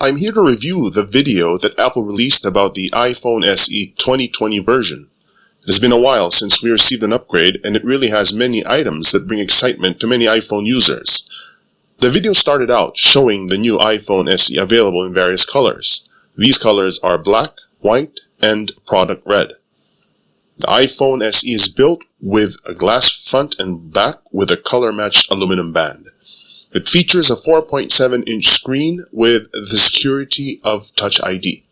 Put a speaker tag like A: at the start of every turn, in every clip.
A: I'm here to review the video that Apple released about the iPhone SE 2020 version. It has been a while since we received an upgrade and it really has many items that bring excitement to many iPhone users. The video started out showing the new iPhone SE available in various colors. These colors are black, white, and product red. The iPhone SE is built with a glass front and back with a color-matched aluminum band. It features a 4.7 inch screen with the security of Touch ID.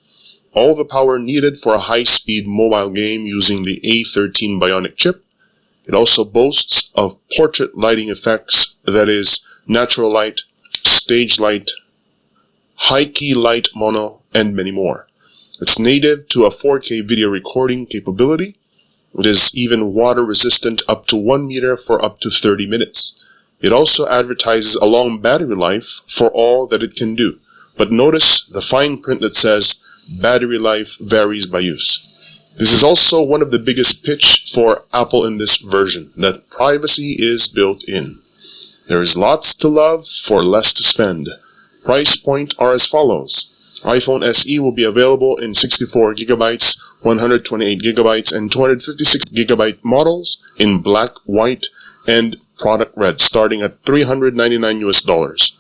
A: All the power needed for a high-speed mobile game using the A13 Bionic chip. It also boasts of portrait lighting effects, that is, natural light, stage light, high key light mono, and many more. It's native to a 4K video recording capability. It is even water resistant up to 1 meter for up to 30 minutes. It also advertises a long battery life for all that it can do. But notice the fine print that says battery life varies by use. This is also one of the biggest pitch for Apple in this version, that privacy is built in. There is lots to love for less to spend. Price point are as follows. iPhone SE will be available in 64GB, 128GB, and 256GB models in black, white, and product red starting at 399 US dollars.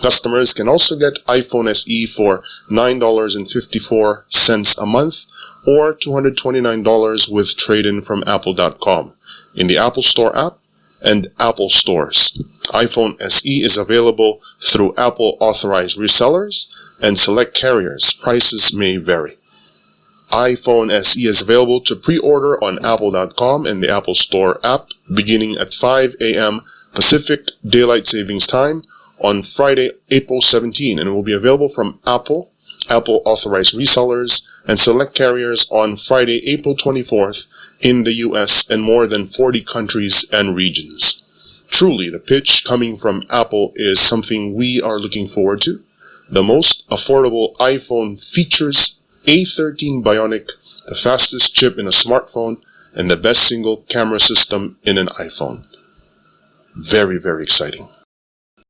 A: Customers can also get iPhone SE for $9.54 a month or $229 with trade-in from apple.com in the Apple Store app and Apple stores. iPhone SE is available through Apple authorized resellers and select carriers. Prices may vary iPhone SE is available to pre-order on apple.com and the Apple Store app beginning at 5 a.m. Pacific Daylight Savings Time on Friday, April 17 and will be available from Apple, Apple authorized resellers, and select carriers on Friday, April 24th in the US and more than 40 countries and regions. Truly, the pitch coming from Apple is something we are looking forward to. The most affordable iPhone features a13 Bionic, the fastest chip in a smartphone, and the best single camera system in an iPhone. Very, very exciting.